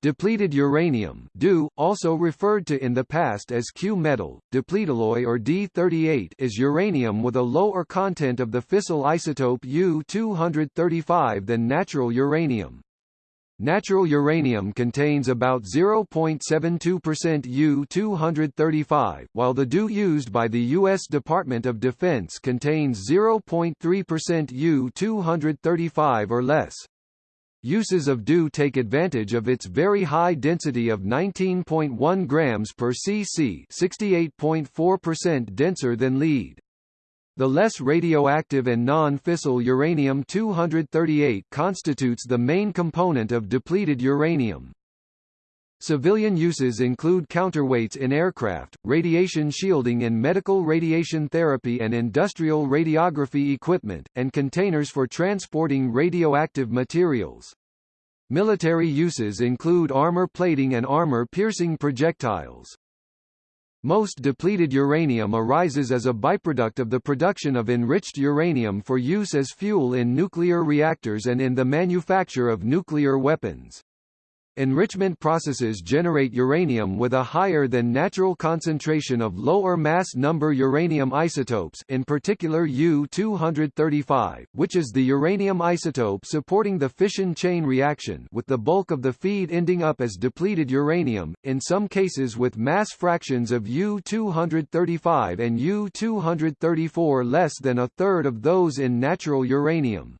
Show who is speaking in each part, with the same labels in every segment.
Speaker 1: Depleted uranium DU, also referred to in the past as Q-metal, depletalloy or D38 is uranium with a lower content of the fissile isotope U-235 than natural uranium. Natural uranium contains about 0.72% U-235, while the DU used by the U.S. Department of Defense contains 0.3% U-235 or less. Uses of DU take advantage of its very high density of 19.1 grams per cc 68.4% denser than lead. The less radioactive and non-fissile uranium-238 constitutes the main component of depleted uranium. Civilian uses include counterweights in aircraft, radiation shielding in medical radiation therapy and industrial radiography equipment, and containers for transporting radioactive materials. Military uses include armor plating and armor-piercing projectiles. Most depleted uranium arises as a byproduct of the production of enriched uranium for use as fuel in nuclear reactors and in the manufacture of nuclear weapons. Enrichment processes generate uranium with a higher than natural concentration of lower mass number uranium isotopes in particular U-235, which is the uranium isotope supporting the fission chain reaction with the bulk of the feed ending up as depleted uranium, in some cases with mass fractions of U-235 and U-234 less than a third of those in natural uranium.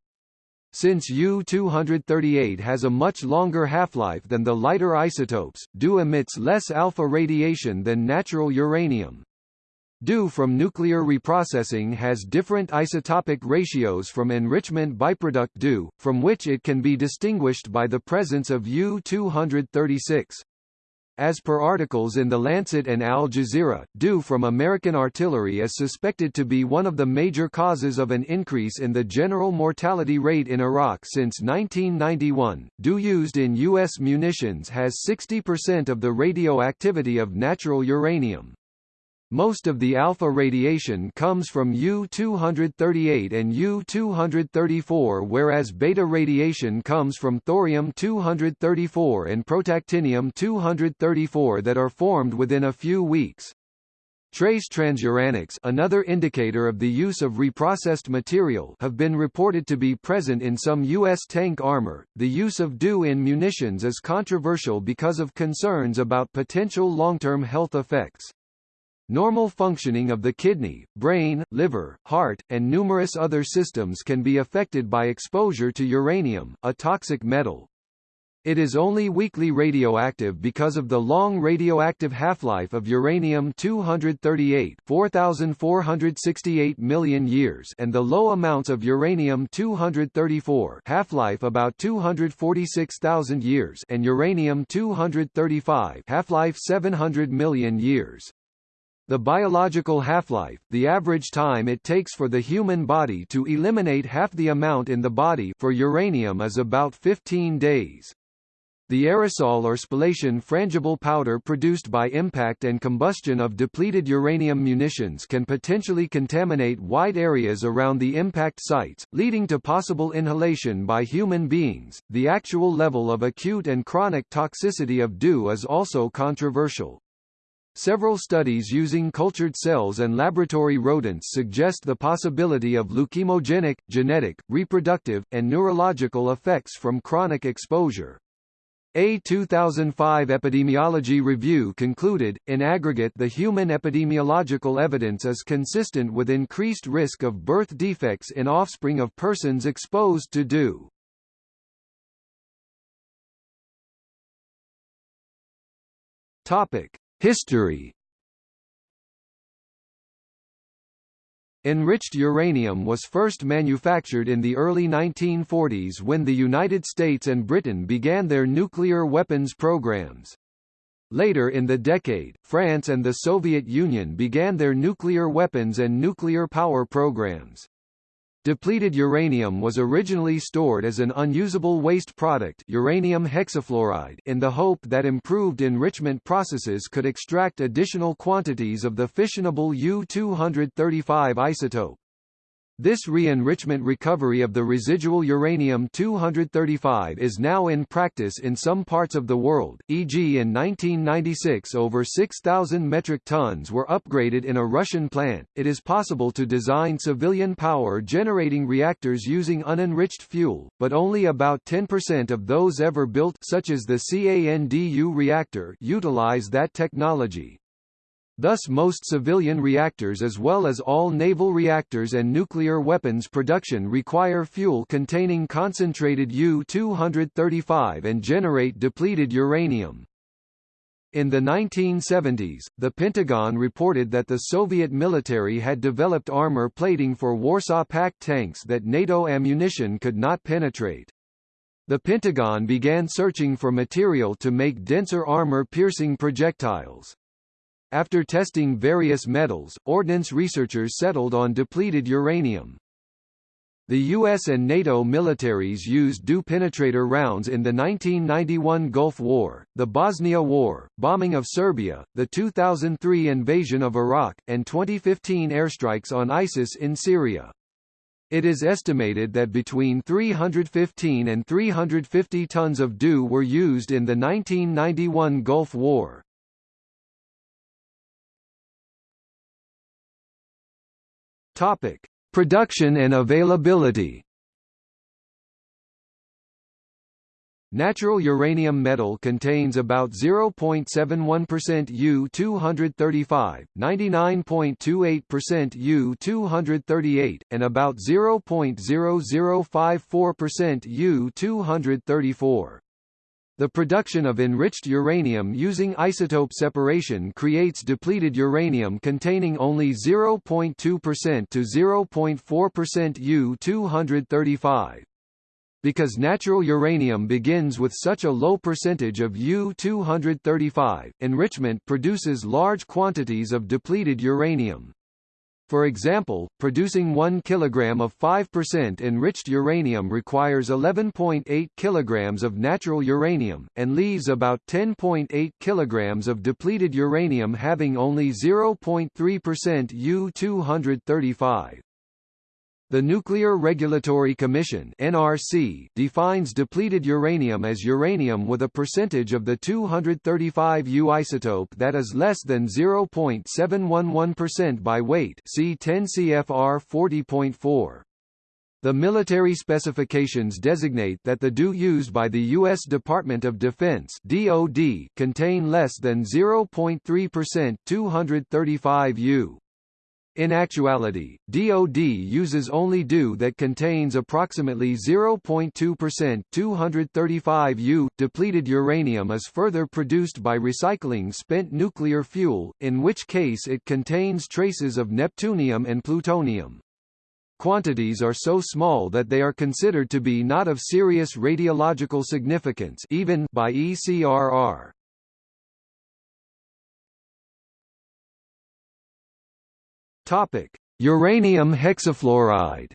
Speaker 1: Since U-238 has a much longer half-life than the lighter isotopes, DU emits less alpha radiation than natural uranium. DU from nuclear reprocessing has different isotopic ratios from enrichment byproduct DU, from which it can be distinguished by the presence of U-236. As per articles in The Lancet and Al Jazeera, DU from American artillery is suspected to be one of the major causes of an increase in the general mortality rate in Iraq since 1991. DU used in U.S. munitions has 60% of the radioactivity of natural uranium. Most of the alpha radiation comes from U-238 and U-234 whereas beta radiation comes from thorium-234 and protactinium-234 that are formed within a few weeks. Trace transuranics another indicator of the use of reprocessed material have been reported to be present in some U.S. tank armor. The use of DU in munitions is controversial because of concerns about potential long-term health effects. Normal functioning of the kidney, brain, liver, heart, and numerous other systems can be affected by exposure to uranium, a toxic metal. It is only weakly radioactive because of the long radioactive half-life of uranium-238 4,468 million years and the low amounts of uranium-234 half-life about 246,000 years and uranium-235 half-life 700 million years. The biological half-life, the average time it takes for the human body to eliminate half the amount in the body for uranium is about 15 days. The aerosol or spallation frangible powder produced by impact and combustion of depleted uranium munitions can potentially contaminate wide areas around the impact sites, leading to possible inhalation by human beings. The actual level of acute and chronic toxicity of DU is also controversial. Several studies using cultured cells and laboratory rodents suggest the possibility of leukemogenic, genetic, reproductive, and neurological effects from chronic exposure. A 2005 epidemiology review concluded, in aggregate the human epidemiological evidence is consistent with increased risk of birth defects in offspring of persons exposed to DU. Topic. History Enriched uranium was first manufactured in the early 1940s when the United States and Britain began their nuclear weapons programs. Later in the decade, France and the Soviet Union began their nuclear weapons and nuclear power programs. Depleted uranium was originally stored as an unusable waste product uranium hexafluoride in the hope that improved enrichment processes could extract additional quantities of the fissionable U-235 isotope. This re-enrichment recovery of the residual uranium-235 is now in practice in some parts of the world, e.g. in 1996 over 6,000 metric tons were upgraded in a Russian plant. It is possible to design civilian power generating reactors using unenriched fuel, but only about 10% of those ever built such as the CANDU reactor utilize that technology. Thus most civilian reactors as well as all naval reactors and nuclear weapons production require fuel containing concentrated U-235 and generate depleted uranium. In the 1970s, the Pentagon reported that the Soviet military had developed armor plating for Warsaw Pact tanks that NATO ammunition could not penetrate. The Pentagon began searching for material to make denser armor-piercing projectiles. After testing various metals, ordnance researchers settled on depleted uranium. The US and NATO militaries used DU penetrator rounds in the 1991 Gulf War, the Bosnia War, bombing of Serbia, the 2003 invasion of Iraq, and 2015 airstrikes on ISIS in Syria. It is estimated that between 315 and 350 tons of DU were used in the 1991 Gulf War. Topic: Production and availability. Natural uranium metal contains about 0.71% U-235, 99.28% U-238, and about 0.0054% U-234. The production of enriched uranium using isotope separation creates depleted uranium containing only 0.2% to 0.4% U-235. Because natural uranium begins with such a low percentage of U-235, enrichment produces large quantities of depleted uranium. For example, producing 1 kg of 5% enriched uranium requires 11.8 kg of natural uranium, and leaves about 10.8 kg of depleted uranium having only 0.3% U-235. The Nuclear Regulatory Commission (NRC) defines depleted uranium as uranium with a percentage of the 235 U isotope that is less than 0.711% by weight. See 10 CFR 40.4. The military specifications designate that the DU used by the U.S. Department of Defense (DoD) contain less than 0.3% 235 U. In actuality, DoD uses only DU that contains approximately 0.2% 235 U. Depleted uranium is further produced by recycling spent nuclear fuel, in which case it contains traces of neptunium and plutonium. Quantities are so small that they are considered to be not of serious radiological significance even by ECRR. Topic: Uranium hexafluoride.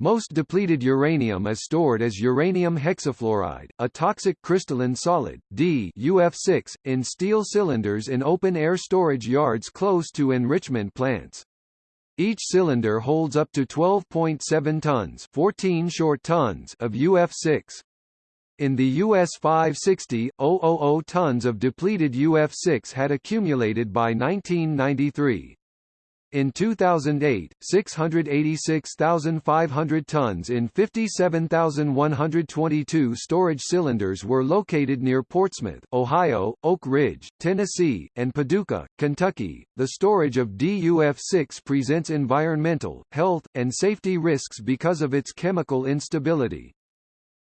Speaker 1: Most depleted uranium is stored as uranium hexafluoride, a toxic crystalline solid D UF6, in steel cylinders in open-air storage yards close to enrichment plants. Each cylinder holds up to 12.7 tons, 14 short tons of UF6. In the US 560, 000 tons of depleted UF6 had accumulated by 1993. In 2008, 686,500 tons in 57,122 storage cylinders were located near Portsmouth, Ohio, Oak Ridge, Tennessee, and Paducah, Kentucky. The storage of DUF6 presents environmental, health, and safety risks because of its chemical instability.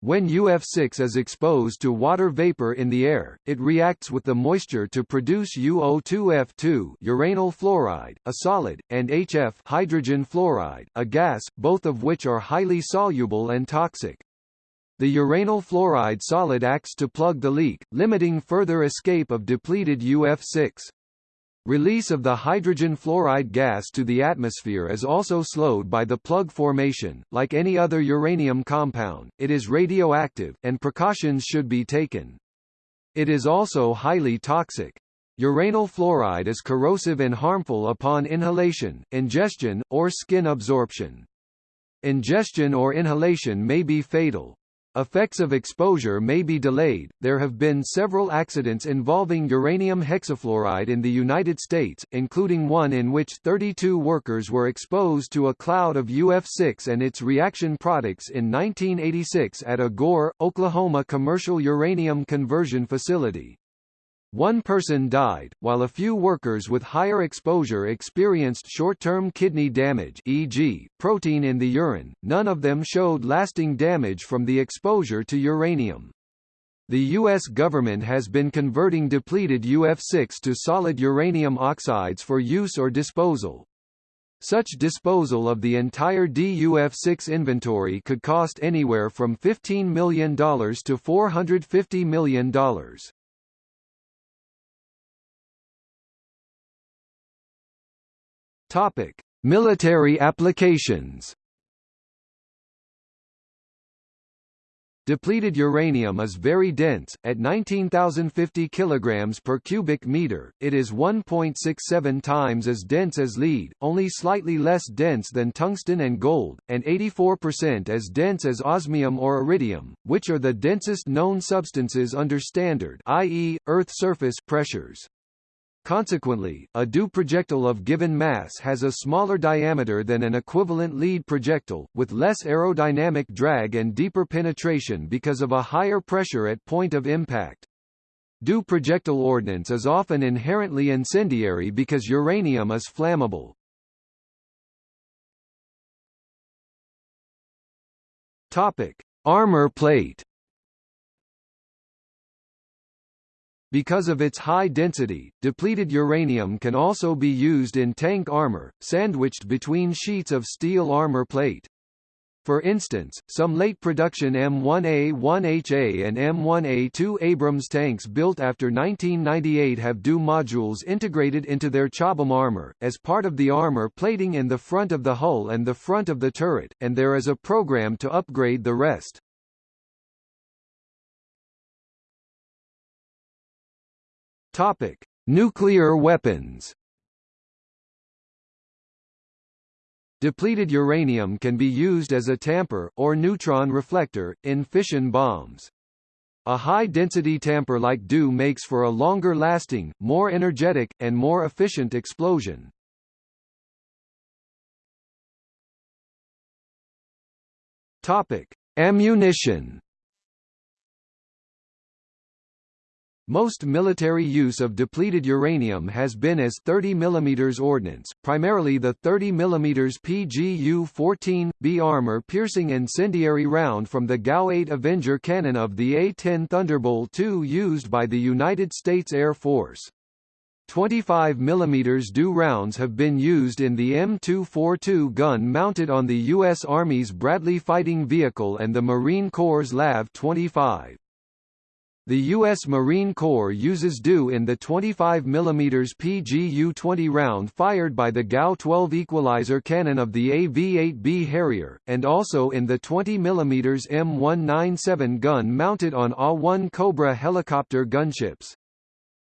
Speaker 1: When UF6 is exposed to water vapor in the air, it reacts with the moisture to produce UO2F2 uranyl fluoride, a solid, and HF hydrogen fluoride, a gas, both of which are highly soluble and toxic. The uranyl fluoride solid acts to plug the leak, limiting further escape of depleted UF6. Release of the hydrogen fluoride gas to the atmosphere is also slowed by the plug formation. Like any other uranium compound, it is radioactive, and precautions should be taken. It is also highly toxic. Uranyl fluoride is corrosive and harmful upon inhalation, ingestion, or skin absorption. Ingestion or inhalation may be fatal. Effects of exposure may be delayed. There have been several accidents involving uranium hexafluoride in the United States, including one in which 32 workers were exposed to a cloud of UF6 and its reaction products in 1986 at a Gore, Oklahoma commercial uranium conversion facility. One person died, while a few workers with higher exposure experienced short-term kidney damage e.g., protein in the urine, none of them showed lasting damage from the exposure to uranium. The U.S. government has been converting depleted UF6 to solid uranium oxides for use or disposal. Such disposal of the entire DUF6 inventory could cost anywhere from $15 million to $450 million. Topic: Military applications. Depleted uranium is very dense, at 19,050 kg per cubic meter, it is 1.67 times as dense as lead, only slightly less dense than tungsten and gold, and 84% as dense as osmium or iridium, which are the densest known substances under standard i.e., Earth surface pressures. Consequently, a DU projectile of given mass has a smaller diameter than an equivalent lead projectile, with less aerodynamic drag and deeper penetration because of a higher pressure at point of impact. DU projectile ordnance is often inherently incendiary because uranium is flammable. Topic: Armor plate Because of its high density, depleted uranium can also be used in tank armor, sandwiched between sheets of steel armor plate. For instance, some late production M1A1HA and M1A2 Abrams tanks built after 1998 have DU modules integrated into their Chobham armor, as part of the armor plating in the front of the hull and the front of the turret, and there is a program to upgrade the rest. Topic: Nuclear weapons. Depleted uranium can be used as a tamper, or neutron reflector, in fission bombs. A high-density tamper like DU makes for a longer-lasting, more energetic, and more efficient explosion. Topic: Ammunition. Most military use of depleted uranium has been as 30 mm ordnance, primarily the 30 mm PGU-14B armor-piercing incendiary round from the GAU-8 Avenger cannon of the A-10 Thunderbolt II used by the United States Air Force. 25 mm DU rounds have been used in the M242 gun mounted on the U.S. Army's Bradley fighting vehicle and the Marine Corps' LAV-25. The U.S. Marine Corps uses DU in the 25 mm PGU-20 round fired by the GAU-12 equalizer cannon of the AV-8B Harrier, and also in the 20 mm M197 gun mounted on AH-1 Cobra helicopter gunships.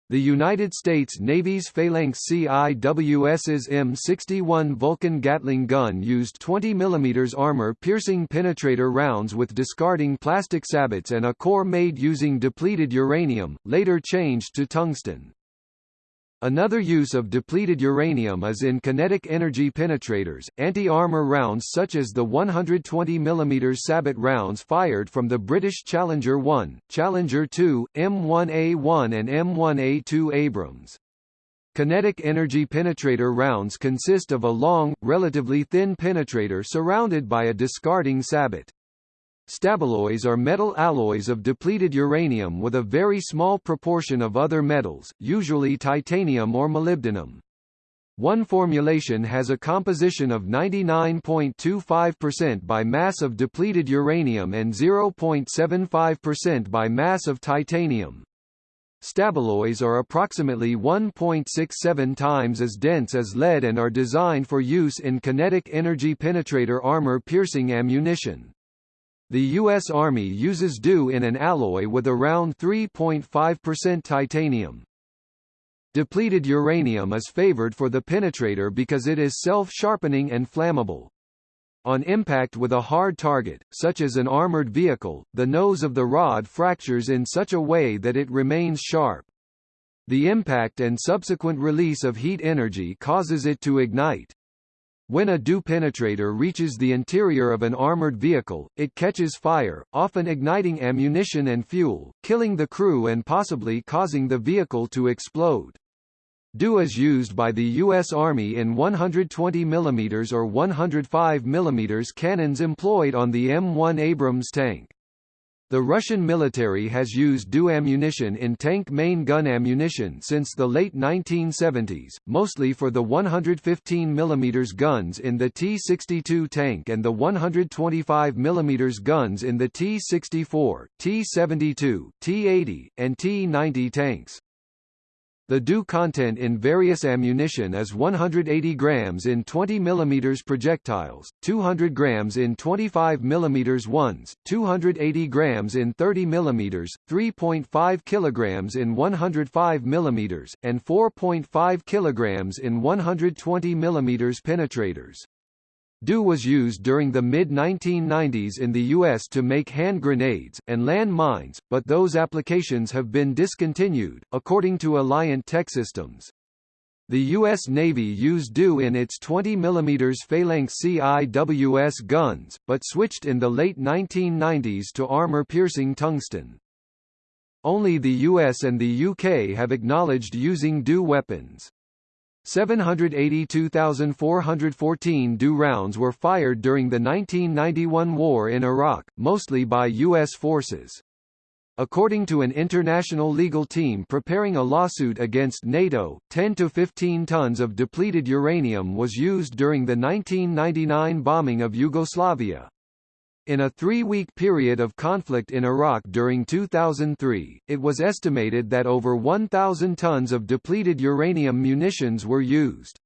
Speaker 1: The United States Navy's Phalanx CIWS's M61 Vulcan Gatling gun used 20 mm armor-piercing penetrator rounds with discarding plastic sabots and a core made using depleted uranium, later changed to tungsten. Another use of depleted uranium is in kinetic energy penetrators, anti-armor rounds such as the 120 mm sabot rounds fired from the British Challenger 1, Challenger 2, M1A1 and M1A2 Abrams. Kinetic energy penetrator rounds consist of a long, relatively thin penetrator surrounded by a discarding sabot. Staballoys are metal alloys of depleted uranium with a very small proportion of other metals, usually titanium or molybdenum. One formulation has a composition of 99.25% by mass of depleted uranium and 0.75% by mass of titanium. Staballoys are approximately 1.67 times as dense as lead and are designed for use in kinetic energy penetrator armor-piercing ammunition. The U.S. Army uses DU in an alloy with around 3.5% titanium. Depleted uranium is favored for the penetrator because it is self-sharpening and flammable. On impact with a hard target, such as an armored vehicle, the nose of the rod fractures in such a way that it remains sharp. The impact and subsequent release of heat energy causes it to ignite. When a DU penetrator reaches the interior of an armored vehicle, it catches fire, often igniting ammunition and fuel, killing the crew and possibly causing the vehicle to explode. DU is used by the U.S. Army in 120 mm or 105 mm cannons employed on the M1 Abrams tank. The Russian military has used DU ammunition in tank main gun ammunition since the late 1970s, mostly for the 115 mm guns in the T-62 tank and the 125 mm guns in the T-64, T-72, T-80, and T-90 tanks. The DU content in various ammunition is 180 grams in 20 mm projectiles, 200 grams in 25 mm ones, 280 grams in 30 mm, 3.5 kilograms in 105 mm, and 4.5 kilograms in 120 mm penetrators. DU was used during the mid-1990s in the U.S. to make hand grenades, and land mines, but those applications have been discontinued, according to Alliant Techsystems. The U.S. Navy used DU in its 20 mm Phalanx CIWS guns, but switched in the late 1990s to armor-piercing tungsten. Only the US and the UK have acknowledged using DU weapons. 782,414 DU rounds were fired during the 1991 war in Iraq, mostly by U.S. forces. According to an international legal team preparing a lawsuit against NATO, 10 to 15 tons of depleted uranium was used during the 1999 bombing of Yugoslavia. In a three-week period of conflict in Iraq during 2003, it was estimated that over 1,000 tons of depleted uranium munitions were used.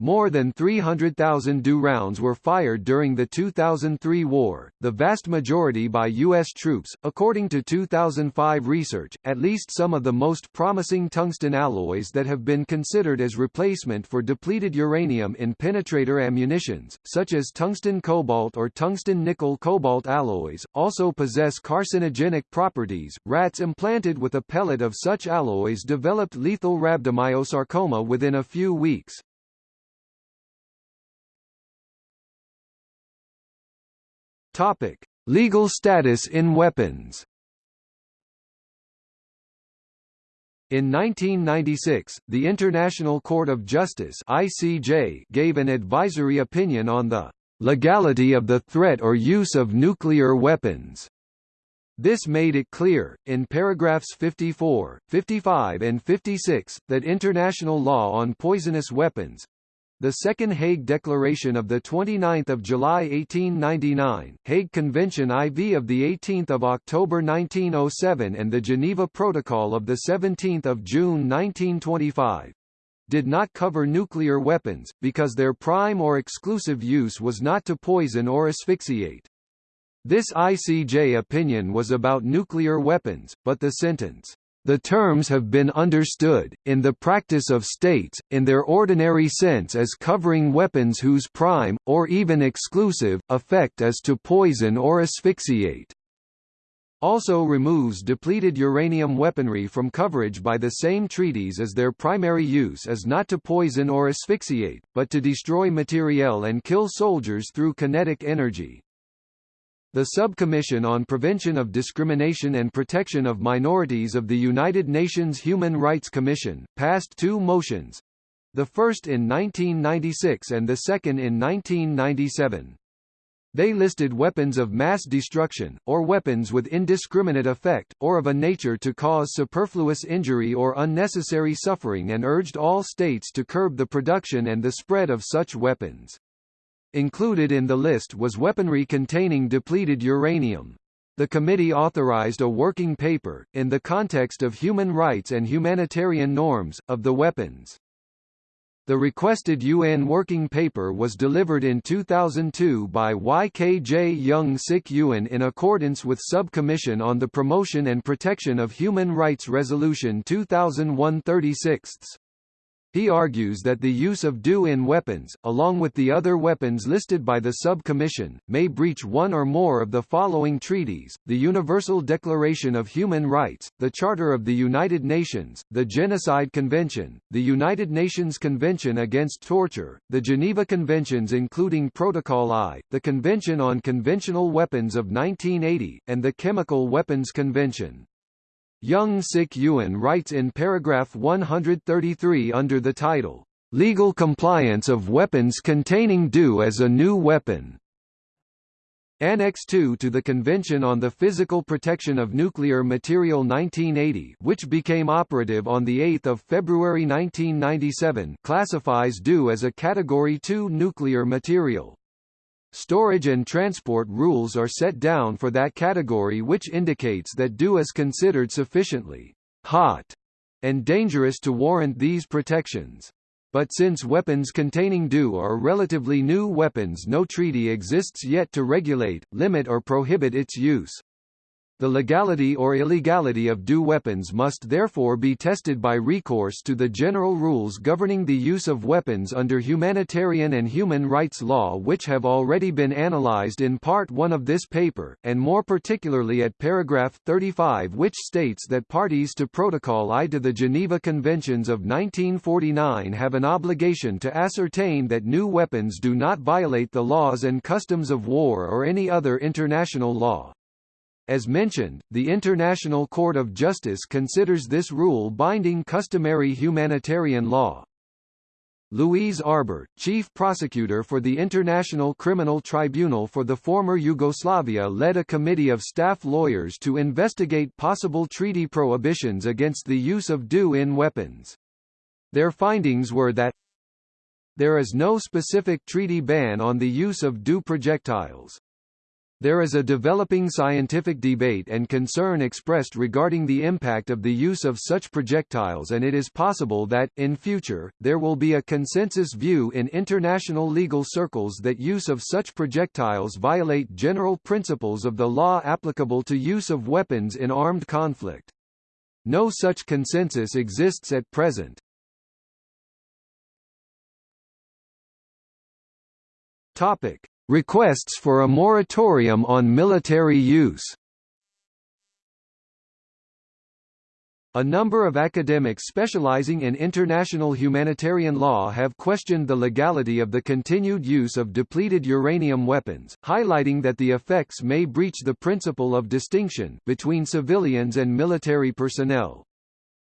Speaker 1: More than 300,000 DU rounds were fired during the 2003 war, the vast majority by U.S. troops. According to 2005 research, at least some of the most promising tungsten alloys that have been considered as replacement for depleted uranium in penetrator ammunitions, such as tungsten cobalt or tungsten nickel cobalt alloys, also possess carcinogenic properties. Rats implanted with a pellet of such alloys developed lethal rhabdomyosarcoma within a few weeks. Topic: Legal status in weapons. In 1996, the International Court of Justice (ICJ) gave an advisory opinion on the legality of the threat or use of nuclear weapons. This made it clear, in paragraphs 54, 55 and 56, that international law on poisonous weapons, the Second Hague Declaration of 29 July 1899, Hague Convention IV of 18 October 1907 and the Geneva Protocol of 17 June 1925 did not cover nuclear weapons, because their prime or exclusive use was not to poison or asphyxiate. This ICJ opinion was about nuclear weapons, but the sentence, the terms have been understood, in the practice of states, in their ordinary sense as covering weapons whose prime, or even exclusive, effect is to poison or asphyxiate. Also removes depleted uranium weaponry from coverage by the same treaties as their primary use is not to poison or asphyxiate, but to destroy materiel and kill soldiers through kinetic energy. The Subcommission on Prevention of Discrimination and Protection of Minorities of the United Nations Human Rights Commission, passed two motions the first in 1996 and the second in 1997. They listed weapons of mass destruction, or weapons with indiscriminate effect, or of a nature to cause superfluous injury or unnecessary suffering and urged all states to curb the production and the spread of such weapons. Included in the list was weaponry containing depleted uranium. The committee authorized a working paper, in the context of human rights and humanitarian norms, of the weapons. The requested UN working paper was delivered in 2002 by YKJ Yeung Sik Yuen in accordance with Subcommission on the Promotion and Protection of Human Rights Resolution 2001-36. He argues that the use of DU in weapons, along with the other weapons listed by the Subcommission, may breach one or more of the following treaties, the Universal Declaration of Human Rights, the Charter of the United Nations, the Genocide Convention, the United Nations Convention Against Torture, the Geneva Conventions including Protocol I, the Convention on Conventional Weapons of 1980, and the Chemical Weapons Convention. Yeung Sik Yuen writes in paragraph 133 under the title, "'Legal Compliance of Weapons Containing DU as a New Weapon' Annex 2 to the Convention on the Physical Protection of Nuclear Material 1980 which became operative on 8 February 1997 classifies DU as a Category 2 nuclear material. Storage and transport rules are set down for that category which indicates that DU is considered sufficiently hot and dangerous to warrant these protections. But since weapons containing DU are relatively new weapons no treaty exists yet to regulate, limit or prohibit its use. The legality or illegality of DU weapons must therefore be tested by recourse to the general rules governing the use of weapons under humanitarian and human rights law which have already been analyzed in Part 1 of this paper, and more particularly at paragraph 35 which states that parties to Protocol I to the Geneva Conventions of 1949 have an obligation to ascertain that new weapons do not violate the laws and customs of war or any other international law. As mentioned, the International Court of Justice considers this rule binding customary humanitarian law. Louise Arbour, chief prosecutor for the International Criminal Tribunal for the former Yugoslavia led a committee of staff lawyers to investigate possible treaty prohibitions against the use of DU in weapons. Their findings were that there is no specific treaty ban on the use of DU projectiles. There is a developing scientific debate and concern expressed regarding the impact of the use of such projectiles and it is possible that, in future, there will be a consensus view in international legal circles that use of such projectiles violate general principles of the law applicable to use of weapons in armed conflict. No such consensus exists at present. Topic. Requests for a moratorium on military use A number of academics specializing in international humanitarian law have questioned the legality of the continued use of depleted uranium weapons, highlighting that the effects may breach the principle of distinction between civilians and military personnel.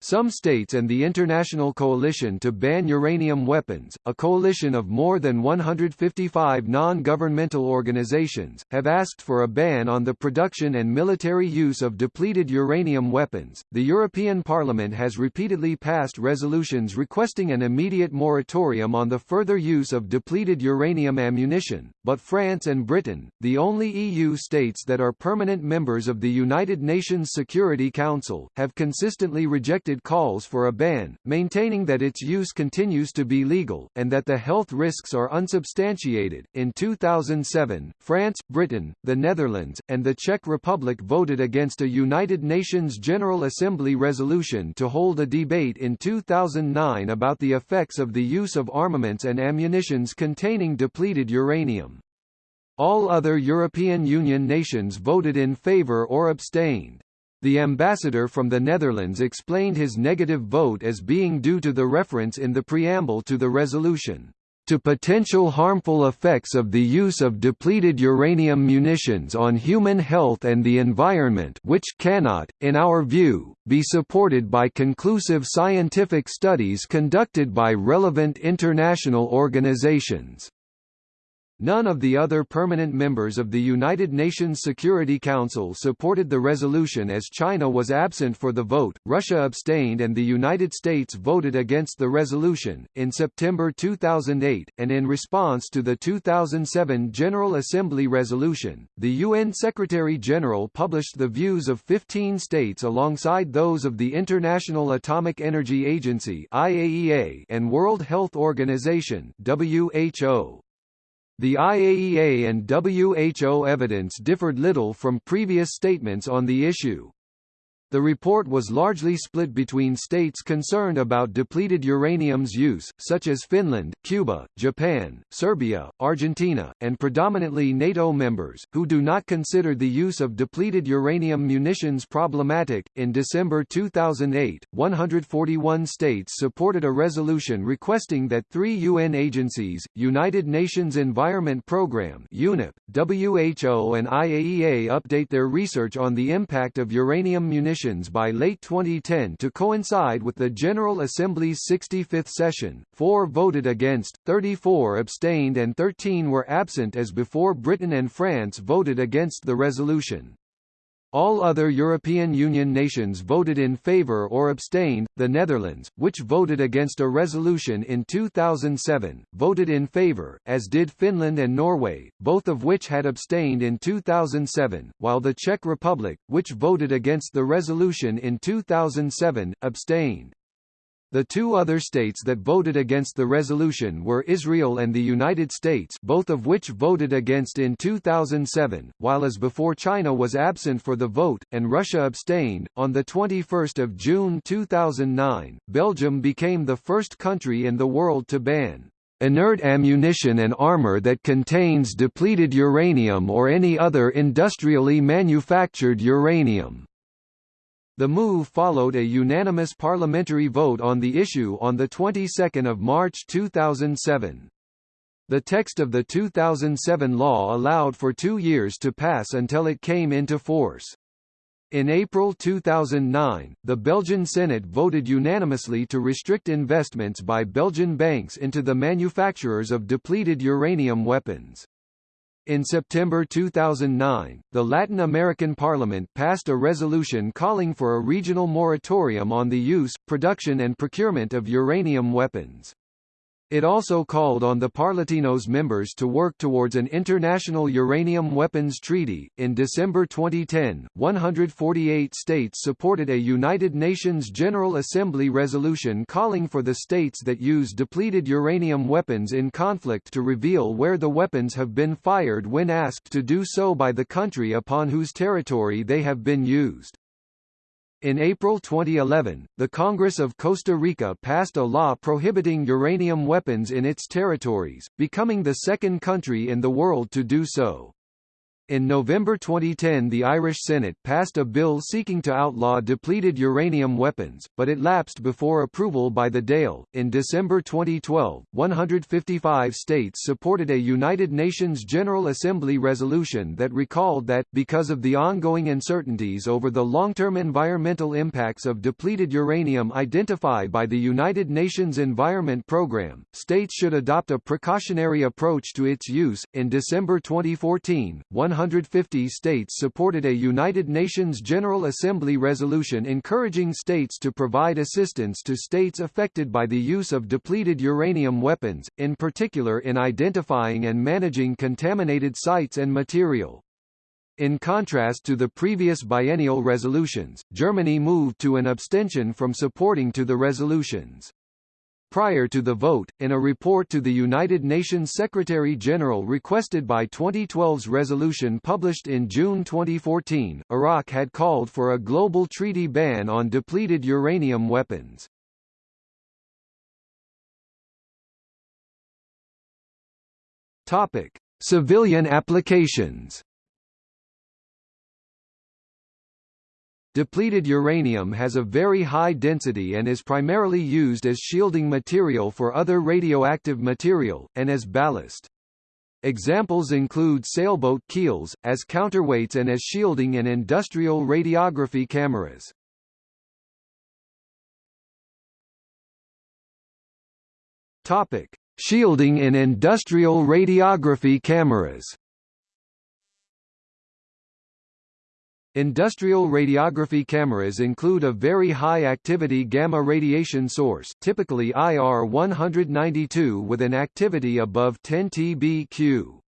Speaker 1: Some states and the International Coalition to Ban Uranium Weapons, a coalition of more than 155 non-governmental organizations, have asked for a ban on the production and military use of depleted uranium weapons. The European Parliament has repeatedly passed resolutions requesting an immediate moratorium on the further use of depleted uranium ammunition, but France and Britain, the only EU states that are permanent members of the United Nations Security Council, have consistently rejected calls for a ban, maintaining that its use continues to be legal, and that the health risks are unsubstantiated. In 2007, France, Britain, the Netherlands, and the Czech Republic voted against a United Nations General Assembly resolution to hold a debate in 2009 about the effects of the use of armaments and ammunitions containing depleted uranium. All other European Union nations voted in favour or abstained. The ambassador from the Netherlands explained his negative vote as being due to the reference in the preamble to the resolution to potential harmful effects of the use of depleted uranium munitions on human health and the environment which cannot, in our view, be supported by conclusive scientific studies conducted by relevant international organizations. None of the other permanent members of the United Nations Security Council supported the resolution as China was absent for the vote, Russia abstained, and the United States voted against the resolution. In September 2008, and in response to the 2007 General Assembly resolution, the UN Secretary General published the views of 15 states alongside those of the International Atomic Energy Agency (IAEA) and World Health Organization (WHO). The IAEA and WHO evidence differed little from previous statements on the issue. The report was largely split between states concerned about depleted uranium's use, such as Finland, Cuba, Japan, Serbia, Argentina, and predominantly NATO members, who do not consider the use of depleted uranium munitions problematic. In December 2008, 141 states supported a resolution requesting that three UN agencies, United Nations Environment Programme (UNEP), WHO, and IAEA update their research on the impact of uranium munitions by late 2010 to coincide with the General Assembly's 65th session. Four voted against, 34 abstained and 13 were absent as before Britain and France voted against the resolution. All other European Union nations voted in favour or abstained. The Netherlands, which voted against a resolution in 2007, voted in favour, as did Finland and Norway, both of which had abstained in 2007, while the Czech Republic, which voted against the resolution in 2007, abstained. The two other states that voted against the resolution were Israel and the United States both of which voted against in 2007, while as before China was absent for the vote, and Russia abstained. On the 21 June 2009, Belgium became the first country in the world to ban inert ammunition and armor that contains depleted uranium or any other industrially manufactured uranium. The move followed a unanimous parliamentary vote on the issue on the 22nd of March 2007. The text of the 2007 law allowed for two years to pass until it came into force. In April 2009, the Belgian Senate voted unanimously to restrict investments by Belgian banks into the manufacturers of depleted uranium weapons. In September 2009, the Latin American Parliament passed a resolution calling for a regional moratorium on the use, production and procurement of uranium weapons. It also called on the Parlatinos members to work towards an international uranium weapons treaty. In December 2010, 148 states supported a United Nations General Assembly resolution calling for the states that use depleted uranium weapons in conflict to reveal where the weapons have been fired when asked to do so by the country upon whose territory they have been used. In April 2011, the Congress of Costa Rica passed a law prohibiting uranium weapons in its territories, becoming the second country in the world to do so. In November 2010 the Irish Senate passed a bill seeking to outlaw depleted uranium weapons, but it lapsed before approval by the Dáil. In December 2012, 155 states supported a United Nations General Assembly resolution that recalled that, because of the ongoing uncertainties over the long-term environmental impacts of depleted uranium identified by the United Nations Environment Programme, states should adopt a precautionary approach to its use. In December 2014, 150 states supported a United Nations General Assembly resolution encouraging states to provide assistance to states affected by the use of depleted uranium weapons, in particular in identifying and managing contaminated sites and material. In contrast to the previous biennial resolutions, Germany moved to an abstention from supporting to the resolutions. Prior to the vote, in a report to the United Nations Secretary-General requested by 2012's resolution published in June 2014, Iraq had called for a global treaty ban on depleted uranium weapons. Topic: Civilian applications. Depleted uranium has a very high density and is primarily used as shielding material for other radioactive material, and as ballast. Examples include sailboat keels, as counterweights and as shielding in industrial radiography cameras. Topic. Shielding in industrial radiography cameras Industrial radiography cameras include a very high-activity gamma radiation source typically IR-192 with an activity above 10 TBq.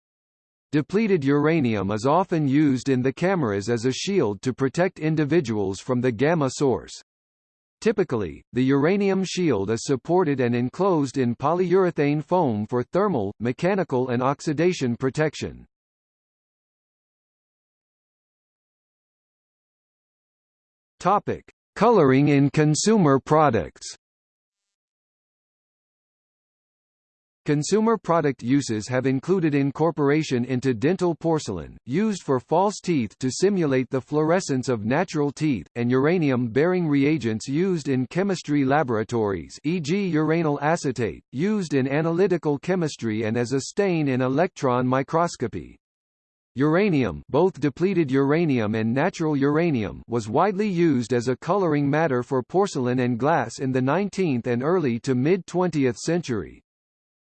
Speaker 1: Depleted uranium is often used in the cameras as a shield to protect individuals from the gamma source. Typically, the uranium shield is supported and enclosed in polyurethane foam for thermal, mechanical and oxidation protection. Topic: Coloring in consumer products. Consumer product uses have included incorporation into dental porcelain, used for false teeth to simulate the fluorescence of natural teeth, and uranium-bearing reagents used in chemistry laboratories e.g. uranyl acetate, used in analytical chemistry and as a stain in electron microscopy. Uranium both depleted uranium and natural uranium was widely used as a coloring matter for porcelain and glass in the 19th and early to mid-20th century.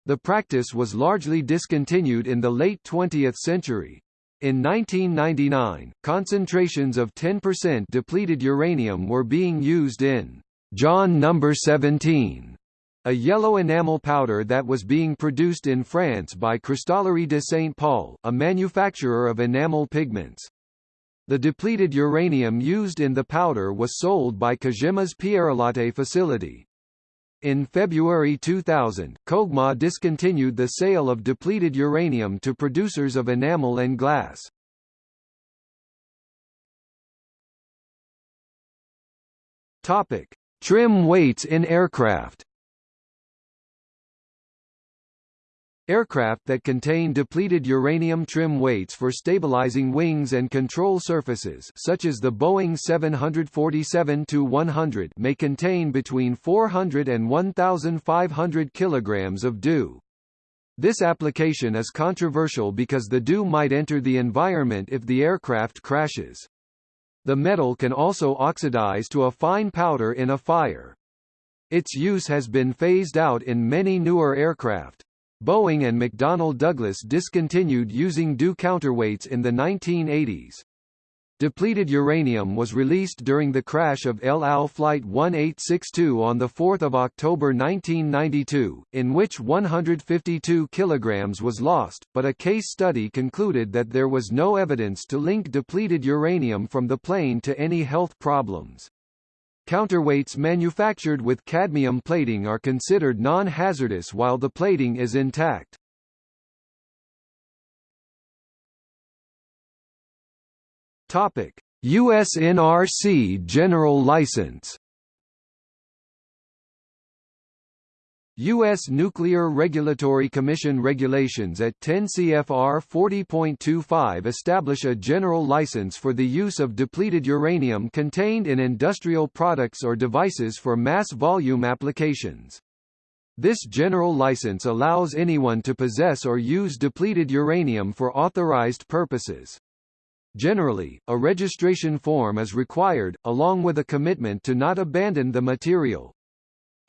Speaker 1: The practice was largely discontinued in the late 20th century. In 1999, concentrations of 10% depleted uranium were being used in Jaune No. 17, a yellow enamel powder that was being produced in France by Cristallerie de Saint Paul, a manufacturer of enamel pigments. The depleted uranium used in the powder was sold by Cogema's Pierrelatte facility. In February 2000, Cogema discontinued the sale of depleted uranium to producers of enamel and glass. Topic: Trim weights in aircraft. Aircraft that contain depleted uranium trim weights for stabilizing wings and control surfaces such as the Boeing 747-100 may contain between 400 and 1,500 kilograms of DU. This application is controversial because the DU might enter the environment if the aircraft crashes. The metal can also oxidize to a fine powder in a fire. Its use has been phased out in many newer aircraft. Boeing and McDonnell Douglas discontinued using DU counterweights in the 1980s. Depleted uranium was released during the crash of El Al Flight 1862 on 4 October 1992, in which 152 kilograms was lost, but a case study concluded that there was no evidence to link depleted uranium from the plane to any health problems. Counterweights manufactured with cadmium plating are considered non-hazardous while the plating is intact. Topic: USNRC General License U.S. Nuclear Regulatory Commission regulations at 10 CFR 40.25 establish a general license for the use of depleted uranium contained in industrial products or devices for mass volume applications. This general license allows anyone to possess or use depleted uranium for authorized purposes. Generally, a registration form is required, along with a commitment to not abandon the material.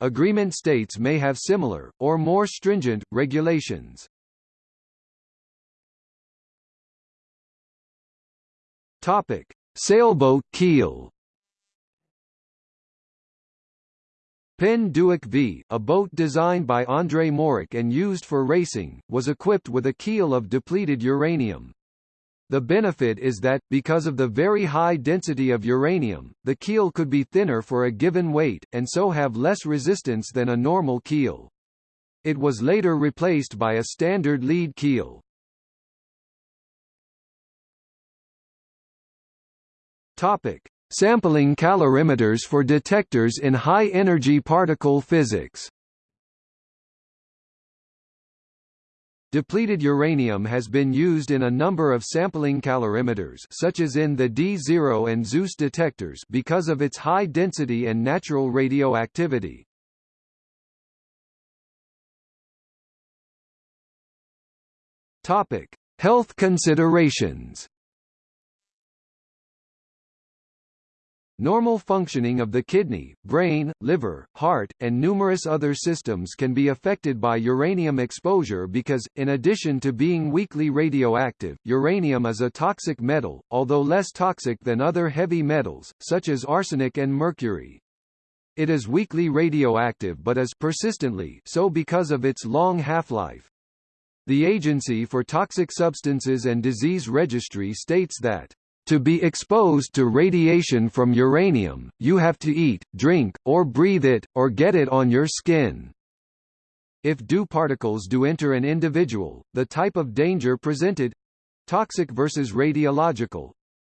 Speaker 1: Agreement states may have similar, or more stringent, regulations. Topic: Sailboat keel. Pen Duick V, a boat designed by André Mauric and used for racing, was equipped with a keel of depleted uranium. The benefit is that, because of the very high density of uranium, the keel could be thinner for a given weight, and so have less resistance than a normal keel. It was later replaced by a standard lead keel. Topic: Sampling calorimeters for detectors in high-energy particle physics. Depleted uranium has been used in a number of sampling calorimeters such as in the D0 and Zeus detectors because of its high density and natural radioactivity. Topic: Health considerations Normal functioning of the kidney, brain, liver, heart, and numerous other systems can be affected by uranium exposure because, in addition to being weakly radioactive, uranium is a toxic metal, although less toxic than other heavy metals, such as arsenic and mercury. It is weakly radioactive but is persistently so because of its long half-life. The Agency for Toxic Substances and Disease Registry states that to be exposed to radiation from uranium, you have to eat, drink, or breathe it, or get it on your skin. If DU particles do enter an individual, the type of danger presented—toxic versus radiological,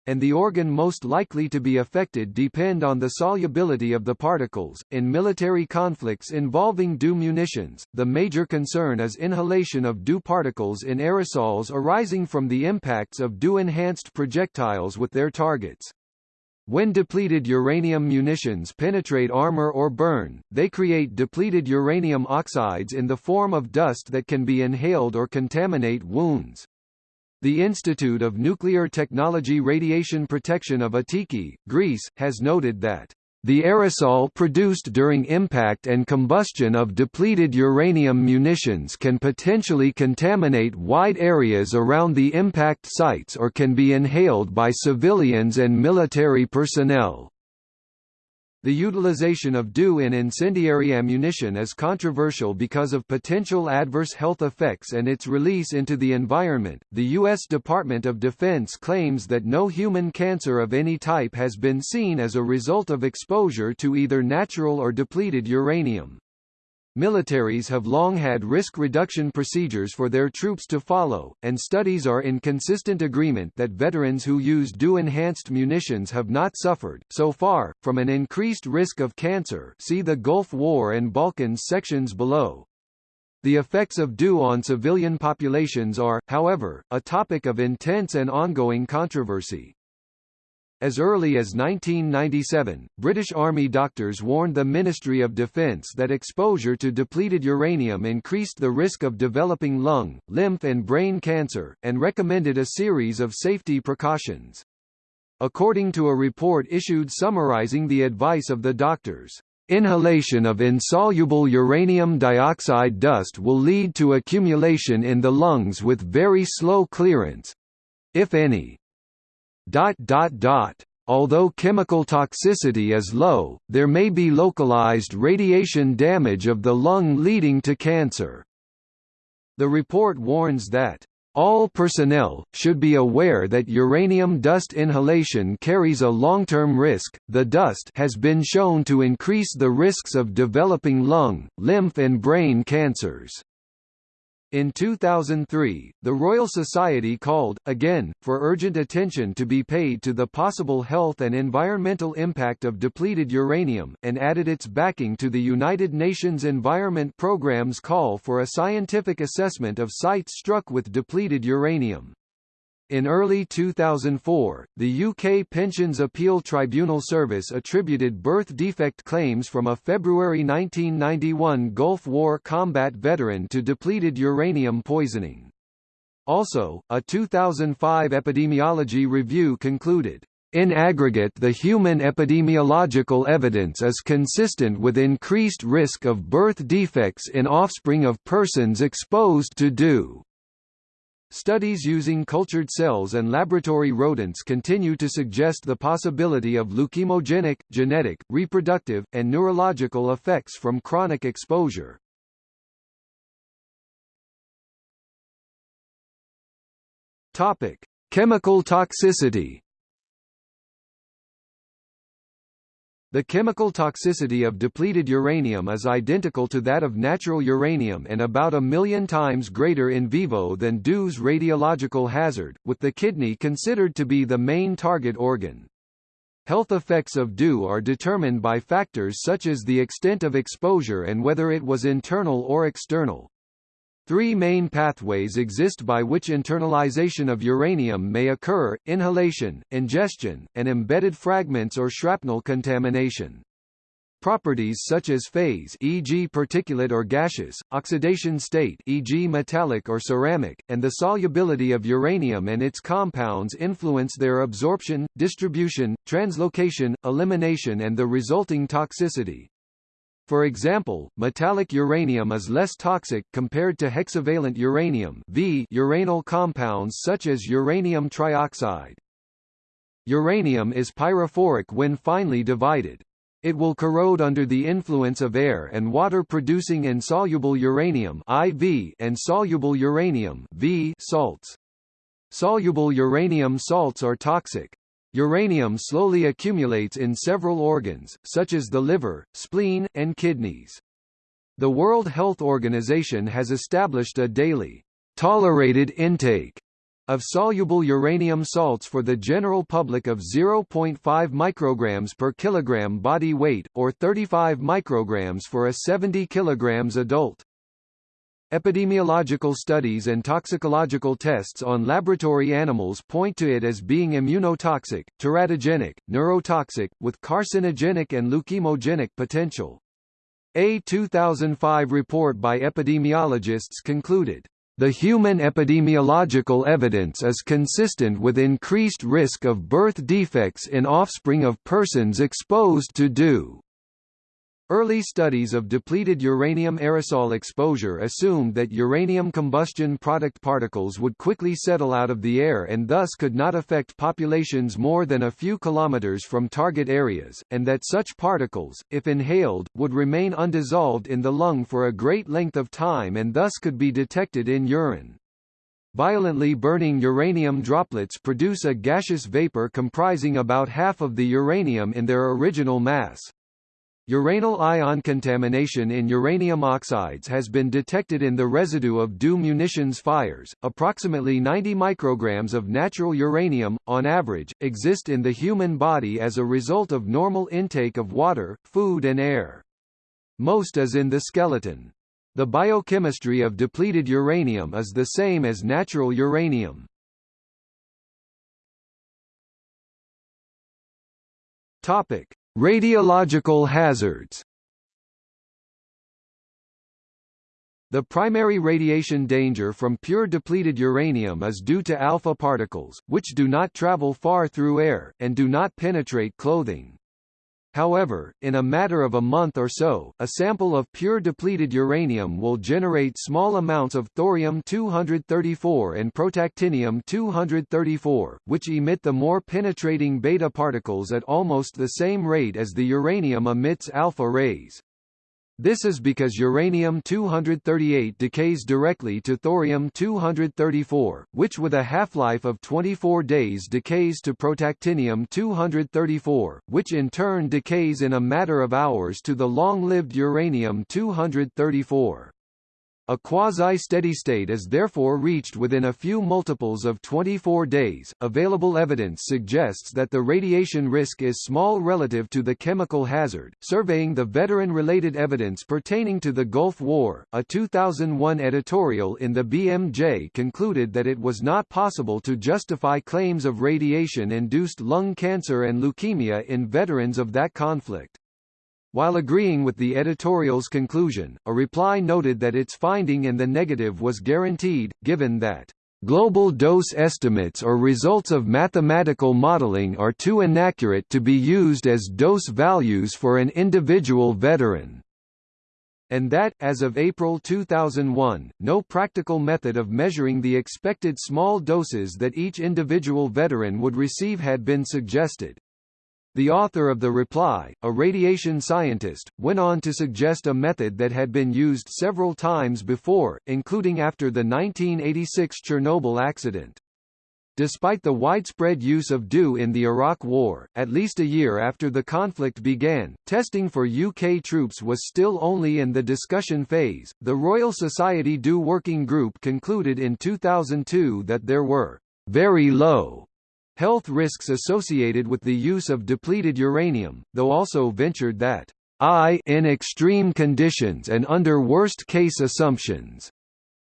Speaker 1: and the organ most likely to be affected depend on the solubility of the particles. In military conflicts involving DU munitions, the major concern is inhalation of DU particles in aerosols arising from the impacts of DU-enhanced projectiles with their targets. When depleted uranium munitions penetrate armor or burn, they create depleted uranium oxides in the form of dust that can be inhaled or contaminate wounds. The Institute of Nuclear Technology Radiation Protection of Attiki, Greece, has noted that the aerosol produced during impact and combustion of depleted uranium munitions can potentially contaminate wide areas around the impact sites or can be inhaled by civilians and military personnel. The utilization of DU in incendiary ammunition is controversial because of potential adverse health effects and its release into the environment. The U.S. Department of Defense claims that no human cancer of any type has been seen as a result of exposure to either natural or depleted uranium. Militaries have long had risk reduction procedures for their troops to follow, and studies are in consistent agreement that veterans who use DU-enhanced munitions have not suffered, so far, from an increased risk of cancer see the Gulf War and Balkans sections below. The effects of DU on civilian populations are, however, a topic of intense and ongoing controversy. As early as 1997, British Army doctors warned the Ministry of Defence that exposure to depleted uranium increased the risk of developing lung, lymph and brain cancer, and recommended a series of safety precautions. According to a report issued summarising the advice of the doctors, Inhalation of insoluble uranium dioxide dust will lead to accumulation in the lungs with very slow clearance—if any. Dot dot dot. Although chemical toxicity is low, there may be localized radiation damage of the lung leading to cancer. The report warns that all personnel, should be aware that uranium dust inhalation carries a long-term risk. The dust has been shown to increase the risks of developing lung, lymph and brain cancers. In 2003, the Royal Society called, again, for urgent attention to be paid to the possible health and environmental impact of depleted uranium, and added its backing to the United Nations Environment Programme's call for a scientific assessment of sites struck with depleted uranium. In early 2004, the UK Pensions Appeal Tribunal Service attributed birth defect claims from a February 1991 Gulf War combat veteran to depleted uranium poisoning. Also, a 2005 epidemiology review concluded, in aggregate the human epidemiological evidence is consistent with increased risk of birth defects in offspring of persons exposed to DU. Studies using cultured cells and laboratory rodents continue to suggest the possibility of leukemogenic, genetic, reproductive, and neurological effects from chronic exposure. Topic: Chemical toxicity. The chemical toxicity of depleted uranium is identical to that of natural uranium and about a million times greater in vivo than DU's radiological hazard, with the kidney considered to be the main target organ. Health effects of DU are determined by factors such as the extent of exposure and whether it was internal or external. Three main pathways exist by which internalization of uranium may occur, inhalation, ingestion, and embedded fragments or shrapnel contamination. Properties such as phase e.g. particulate or gaseous, oxidation state e.g. metallic or ceramic, and the solubility of uranium and its compounds influence their absorption, distribution, translocation, elimination and the resulting toxicity. For example, metallic uranium is less toxic compared to hexavalent uranium v uranyl compounds such as uranium trioxide. Uranium is pyrophoric when finely divided. It will corrode under the influence of air and water producing insoluble uranium IV and soluble uranium V salts. Soluble uranium salts are toxic. Uranium slowly accumulates in several organs, such as the liver, spleen, and kidneys. The World Health Organization has established a daily tolerated intake of soluble uranium salts for the general public of 0.5 micrograms per kilogram body weight, or 35 micrograms for a 70 kilograms adult. Epidemiological studies and toxicological tests on laboratory animals point to it as being immunotoxic, teratogenic, neurotoxic, with carcinogenic and leukemogenic potential. A 2005 report by epidemiologists concluded the human epidemiological evidence is consistent with increased risk of birth defects in offspring of persons exposed to DU. Early studies of depleted uranium aerosol exposure assumed that uranium combustion product particles would quickly settle out of the air and thus could not affect populations more than a few kilometers from target areas, and that such particles, if inhaled, would remain undissolved in the lung for a great length of time and thus could be detected in urine. Violently burning uranium droplets produce a gaseous vapor comprising about half of the uranium in their original mass. Uranyl ion contamination in uranium oxides has been detected in the residue of DU munitions fires. Approximately 90 micrograms of natural uranium, on average, exist in the human body as a result of normal intake of water, food and air. Most is in the skeleton. The biochemistry of depleted uranium is the same as natural uranium. Topic: Radiological hazards The primary radiation danger from pure depleted uranium is due to alpha particles, which do not travel far through air, and do not penetrate clothing. However, in a matter of a month or so, a sample of pure depleted uranium will generate small amounts of thorium-234 and protactinium-234, which emit the more penetrating beta particles at almost the same rate as the uranium emits alpha rays. This is because uranium-238 decays directly to thorium-234, which with a half-life of 24 days decays to protactinium-234, which in turn decays in a matter of hours to the long-lived uranium-234. A quasi-steady state is therefore reached within a few multiples of 24 days. Available evidence suggests that the radiation risk is small relative to the chemical hazard. Surveying the veteran-related evidence pertaining to the Gulf War, a 2001 editorial in the BMJ concluded that it was not possible to justify claims of radiation-induced lung cancer and leukemia in veterans of that conflict. While agreeing with the editorial's conclusion, a reply noted that its finding in the negative was guaranteed, given that Global dose estimates or results of mathematical modeling are too inaccurate to be used as dose values for an individual veteran and that, as of April 2001, no practical method of measuring the expected small doses that each individual veteran would receive had been suggested. The author of the reply, a radiation scientist, went on to suggest a method that had been used several times before, including after the 1986 Chernobyl accident. Despite the widespread use of DU in the Iraq War, at least a year after the conflict began, testing for UK troops was still only in the discussion phase. The Royal Society DU Working Group concluded in 2002 that there were very low health risks associated with the use of depleted uranium, though also ventured that I in extreme conditions and under worst-case assumptions,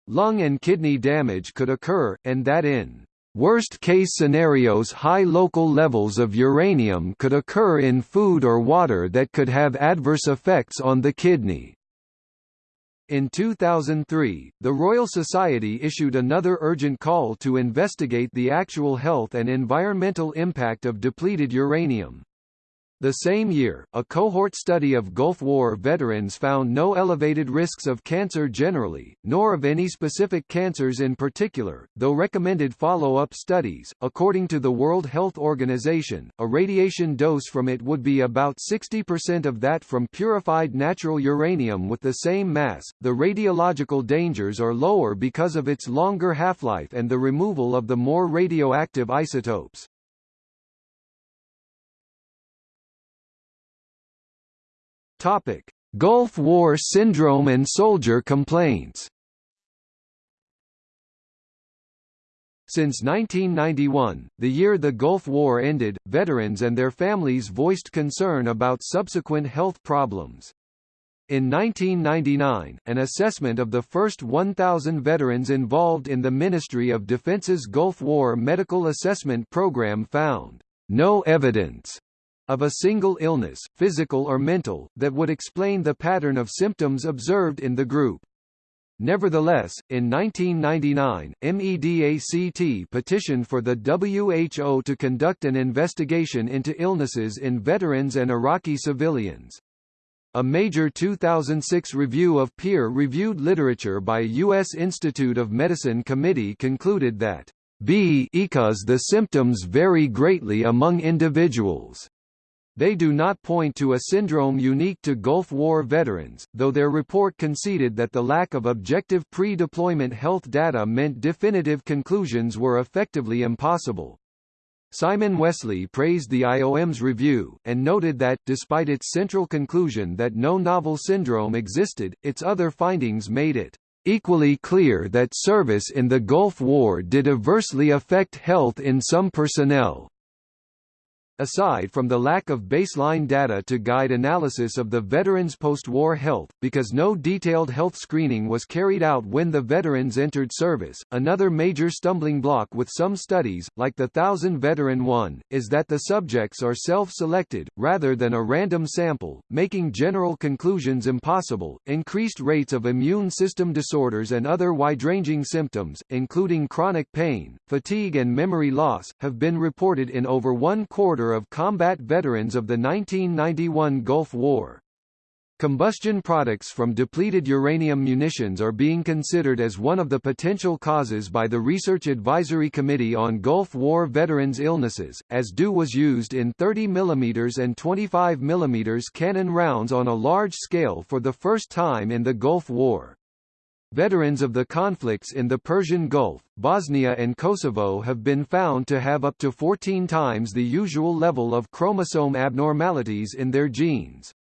Speaker 1: lung and kidney damage could occur, and that in Worst-case scenarios high local levels of uranium could occur in food or water that could have adverse effects on the kidney. In 2003, the Royal Society issued another urgent call to investigate the actual health and environmental impact of depleted uranium. The same year, a cohort study of Gulf War veterans found no elevated risks of cancer generally, nor of any specific cancers in particular, though recommended follow-up studies. According to the World Health Organization, a radiation dose from it would be about 60% of that from purified natural uranium with the same mass. The radiological dangers are lower because of its longer half-life and the removal of the more radioactive isotopes. Topic: Gulf War syndrome and soldier complaints. Since 1991, the year the Gulf War ended, veterans and their families voiced concern about subsequent health problems. In 1999, an assessment of the first 1,000 veterans involved in the Ministry of Defense's Gulf War Medical Assessment Program found no evidence of a single illness, physical or mental, that would explain the pattern of symptoms observed in the group. Nevertheless, in 1999, MEDACT petitioned for the WHO to conduct an investigation into illnesses in veterans and Iraqi civilians. A major 2006 review of peer-reviewed literature by U.S. Institute of Medicine committee concluded that B because the symptoms vary greatly among individuals. They do not point to a syndrome unique to Gulf War veterans, though their report conceded that the lack of objective pre-deployment health data meant definitive conclusions were effectively impossible. Simon Wessely praised the IOM's review, and noted that, despite its central conclusion that no novel syndrome existed, its other findings made it equally clear that service in the Gulf War did adversely affect health in some personnel. Aside from the lack of baseline data to guide analysis of the veterans' post-war health, because no detailed health screening was carried out when the veterans entered service, another major stumbling block with some studies, like the Thousand Veteran one, is that the subjects are self-selected, rather than a random sample, making general conclusions impossible. Increased rates of immune system disorders and other wide-ranging symptoms, including chronic pain, fatigue and memory loss, have been reported in over one quarter of combat veterans of the 1991 Gulf War. Combustion products from depleted uranium munitions are being considered as one of the potential causes by the Research Advisory Committee on Gulf War Veterans Illnesses, as DU was used in 30 mm and 25 mm cannon rounds on a large scale for the first time in the Gulf War. Veterans of the conflicts in the Persian Gulf, Bosnia and Kosovo have been found to have up to 14 times the usual level of chromosome abnormalities in their genes.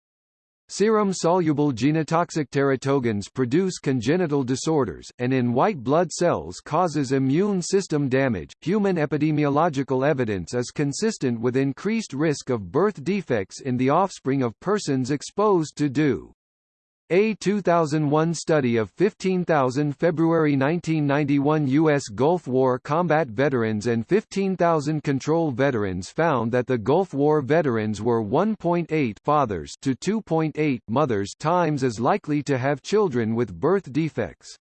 Speaker 1: Serum-soluble genotoxic teratogens produce congenital disorders, and in white blood cells causes immune system damage. Human epidemiological evidence is consistent with increased risk of birth defects in the offspring of persons exposed to DU. A 2001 study of 15,000 February 1991 U.S. Gulf War combat veterans and 15,000 control veterans found that the Gulf War veterans were 1.8 fathers to 2.8 mothers times as likely to have children with birth defects.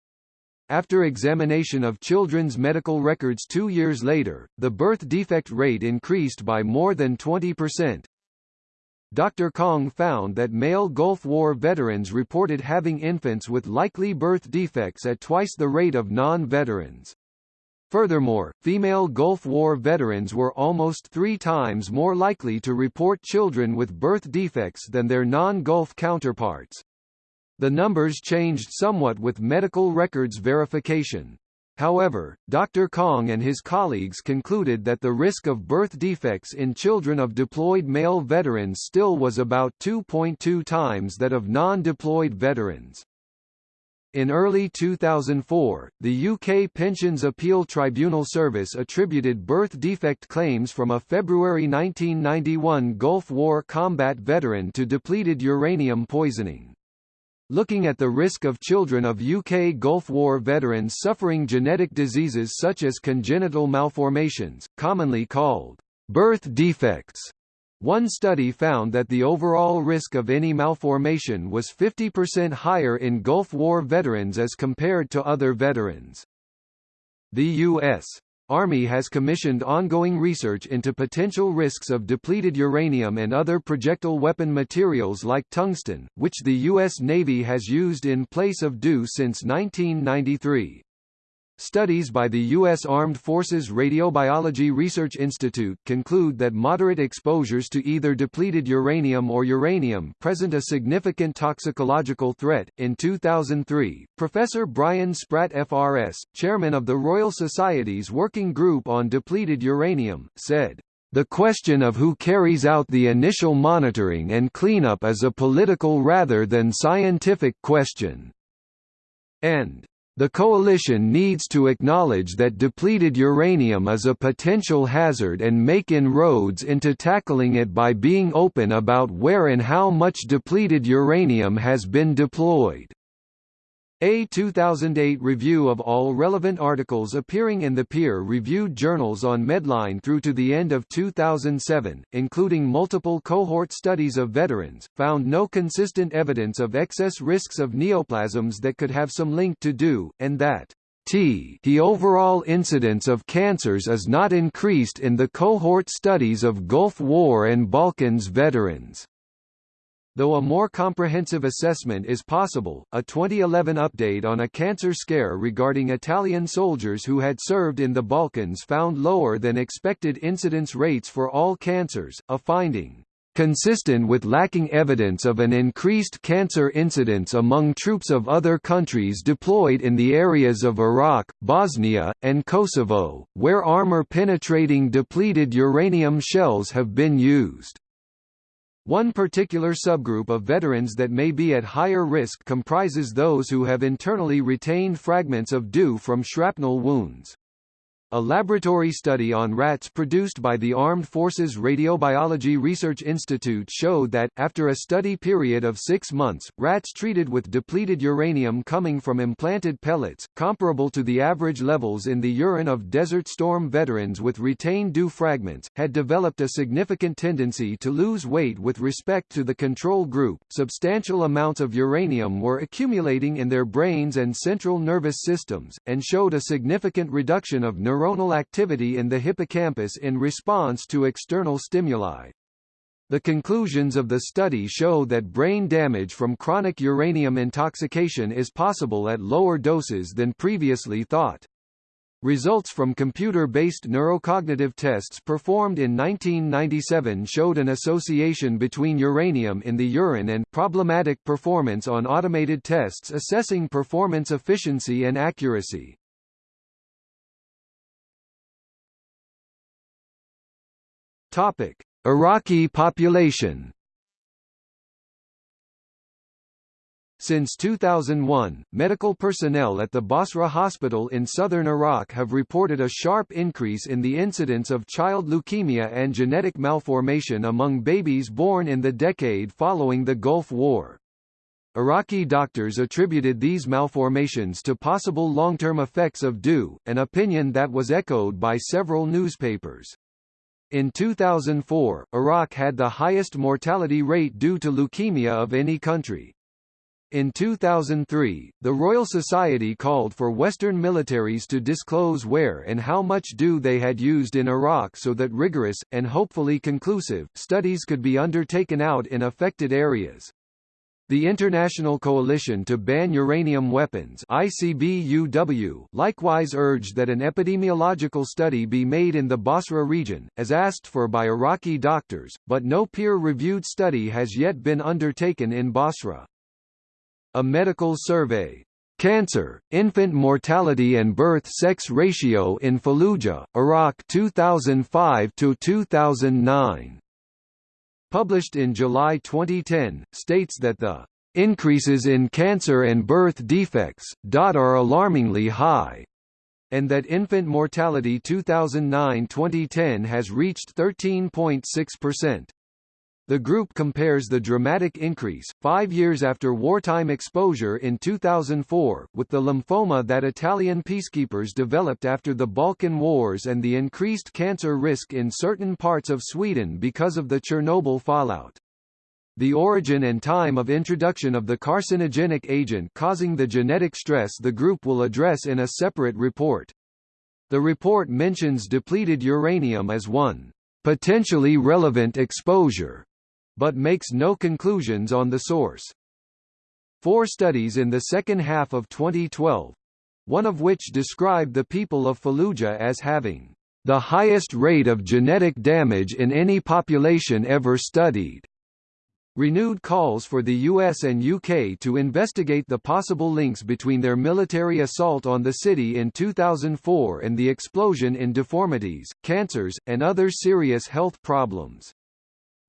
Speaker 1: After examination of children's medical records two years later, the birth defect rate increased by more than 20%. Dr. Kang found that male Gulf War veterans reported having infants with likely birth defects at twice the rate of non-veterans. Furthermore, female Gulf War veterans were almost three times more likely to report children with birth defects than their non-Gulf counterparts. The numbers changed somewhat with medical records verification. However, Dr. Kang and his colleagues concluded that the risk of birth defects in children of deployed male veterans still was about 2.2 times that of non-deployed veterans. In early 2004, the UK Pensions Appeal Tribunal Service attributed birth defect claims from a February 1991 Gulf War combat veteran to depleted uranium poisoning. Looking at the risk of children of UK Gulf War veterans suffering genetic diseases such as congenital malformations, commonly called birth defects. One study found that the overall risk of any malformation was 50% higher in Gulf War veterans as compared to other veterans. The U.S. Army has commissioned ongoing research into potential risks of depleted uranium and other projectile weapon materials like tungsten, which the U.S. Navy has used in place of DU since 1993. Studies by the U.S. Armed Forces Radiobiology Research Institute conclude that moderate exposures to either depleted uranium or uranium present a significant toxicological threat. In 2003, Professor Brian Spratt FRS, chairman of the Royal Society's Working Group on Depleted Uranium, said, the question of who carries out the initial monitoring and cleanup is a political rather than scientific question. And the coalition needs to acknowledge that depleted uranium is a potential hazard and make inroads into tackling it by being open about where and how much depleted uranium has been deployed. A 2008 review of all relevant articles appearing in the peer-reviewed journals on Medline through to the end of 2007, including multiple cohort studies of veterans, found no consistent evidence of excess risks of neoplasms that could have some link to DU, and that T the overall incidence of cancers is not increased in the cohort studies of Gulf War and Balkans veterans. Though a more comprehensive assessment is possible, a 2011 update on a cancer scare regarding Italian soldiers who had served in the Balkans found lower than expected incidence rates for all cancers, a finding consistent with lacking evidence of an increased cancer incidence among troops of other countries deployed in the areas of Iraq, Bosnia, and Kosovo, where armor-penetrating depleted uranium shells have been used. One particular subgroup of veterans that may be at higher risk comprises those who have internally retained fragments of DU from shrapnel wounds. A laboratory study on rats produced by the Armed Forces Radiobiology Research Institute showed that, after a study period of six months, rats treated with depleted uranium coming from implanted pellets, comparable to the average levels in the urine of Desert Storm veterans with retained DU fragments, had developed a significant tendency to lose weight with respect to the control group. Substantial amounts of uranium were accumulating in their brains and central nervous systems, and showed a significant reduction of neuronal neuronal activity in the hippocampus in response to external stimuli. The conclusions of the study show that brain damage from chronic uranium intoxication is possible at lower doses than previously thought. Results from computer-based neurocognitive tests performed in 1997 showed an association between uranium in the urine and problematic performance on automated tests assessing performance efficiency and accuracy. Topic: Iraqi population. Since 2001, medical personnel at the Basra hospital in southern Iraq have reported a sharp increase in the incidence of child leukemia and genetic malformation among babies born in the decade following the Gulf War. Iraqi doctors attributed these malformations to possible long-term effects of DU, an opinion that was echoed by several newspapers. In 2004, Iraq had the highest mortality rate due to leukemia of any country. In 2003, the Royal Society called for Western militaries to disclose where and how much DU they had used in Iraq so that rigorous, and hopefully conclusive, studies could be undertaken out in affected areas. The International Coalition to Ban Uranium Weapons ICBUW likewise urged that an epidemiological study be made in the Basra region, as asked for by Iraqi doctors, but no peer-reviewed study has yet been undertaken in Basra. A medical survey Cancer, Infant Mortality and Birth Sex Ratio in Fallujah, Iraq 2005–2009 published in July 2010, states that the increases in cancer and birth defects, are alarmingly high, and that infant mortality 2009-2010 has reached 13.6%. The group compares the dramatic increase, five years after wartime exposure in 2004, with the lymphoma that Italian peacekeepers developed after the Balkan Wars and the increased cancer risk in certain parts of Sweden because of the Chernobyl fallout. The origin and time of introduction of the carcinogenic agent causing the genetic stress the group will address in a separate report. The report mentions depleted uranium as one potentially relevant exposure but makes no conclusions on the source. Four studies in the second half of 2012 one of which described the people of Fallujah as having the highest rate of genetic damage in any population ever studied. Renewed calls for the US and UK to investigate the possible links between their military assault on the city in 2004 and the explosion in deformities, cancers, and other serious health problems.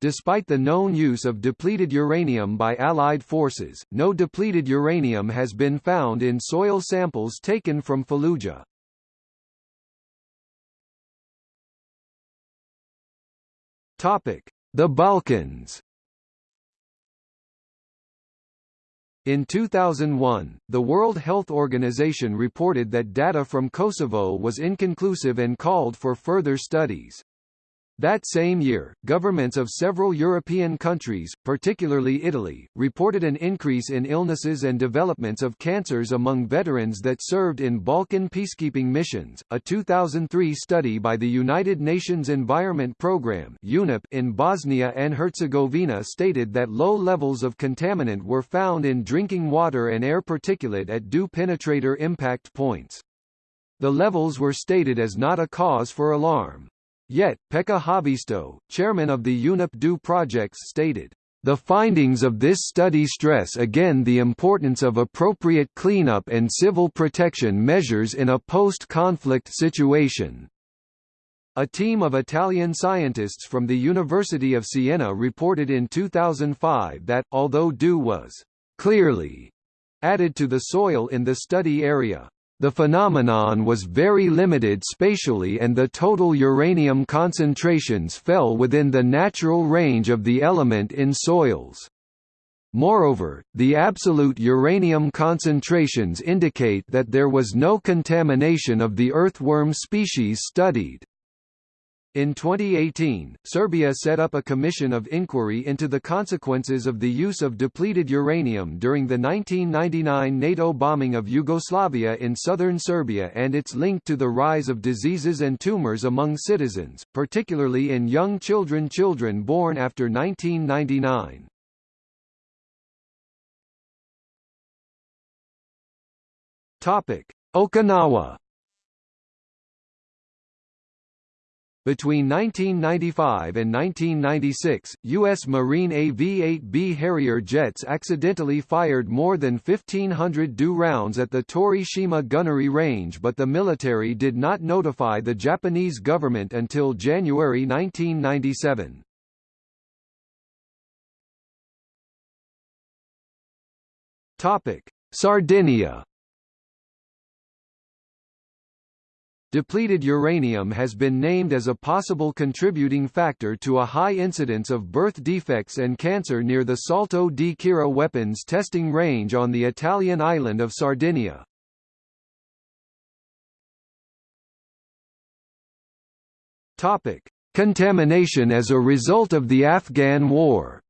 Speaker 1: Despite the known use of depleted uranium by Allied forces, no depleted uranium has been found in soil samples taken from Fallujah. The Balkans In 2001, the World Health Organization reported that data from Kosovo was inconclusive and called for further studies. That same year, governments of several European countries, particularly Italy, reported an increase in illnesses and developments of cancers among veterans that served in Balkan peacekeeping missions. A 2003 study by the United Nations Environment Programme (UNEP) in Bosnia and Herzegovina stated that low levels of contaminant were found in drinking water and air particulate at DU penetrator impact points. The levels were stated as not a cause for alarm. Yet, Pekka Haavisto, chairman of the UNEP DU projects stated, the findings of this study stress again the importance of appropriate cleanup and civil protection measures in a post-conflict situation. A team of Italian scientists from the University of Siena reported in 2005 that, although DU was clearly added to the soil in the study area, the phenomenon was very limited spatially and the total uranium concentrations fell within the natural range of the element in soils. Moreover, the absolute uranium concentrations indicate that there was no contamination of the earthworm species studied. In 2018, Serbia set up a commission of inquiry into the consequences of the use of depleted uranium during the 1999 NATO bombing of Yugoslavia in southern Serbia and its link to the rise of diseases and tumors among citizens, particularly in young children children born after 1999. Okinawa Between 1995 and 1996, U.S. Marine AV-8B Harrier jets accidentally fired more than 1,500 DU rounds at the Torishima gunnery range but the military did not notify the Japanese government until January 1997. Sardinia Depleted uranium has been named as a possible contributing factor to a high incidence of birth defects and cancer near the Salto di Quirra weapons testing range on the Italian island of Sardinia. Topic: Contamination as a result of the Afghan War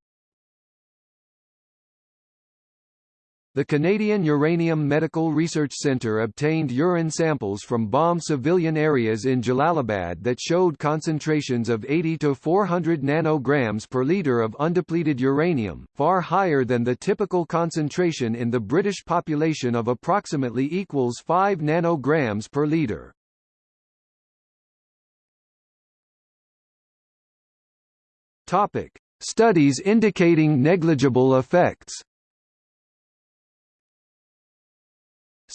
Speaker 1: The Canadian Uranium Medical Research Centre obtained urine samples from bombed civilian areas in Jalalabad that showed concentrations of 80 to 400 nanograms per litre of undepleted uranium, far higher than the typical concentration in the British population of approximately equals 5 nanograms per litre. Topic: Studies indicating negligible effects.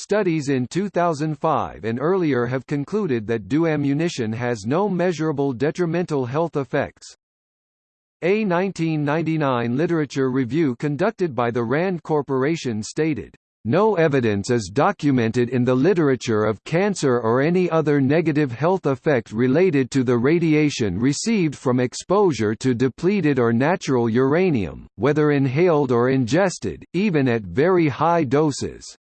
Speaker 1: Studies in 2005 and earlier have concluded that DU ammunition has no measurable detrimental health effects. A 1999 literature review conducted by the RAND Corporation stated, no evidence is documented in the literature of cancer or any other negative health effect related to the radiation received from exposure to depleted or natural uranium, whether inhaled or ingested, even at very high doses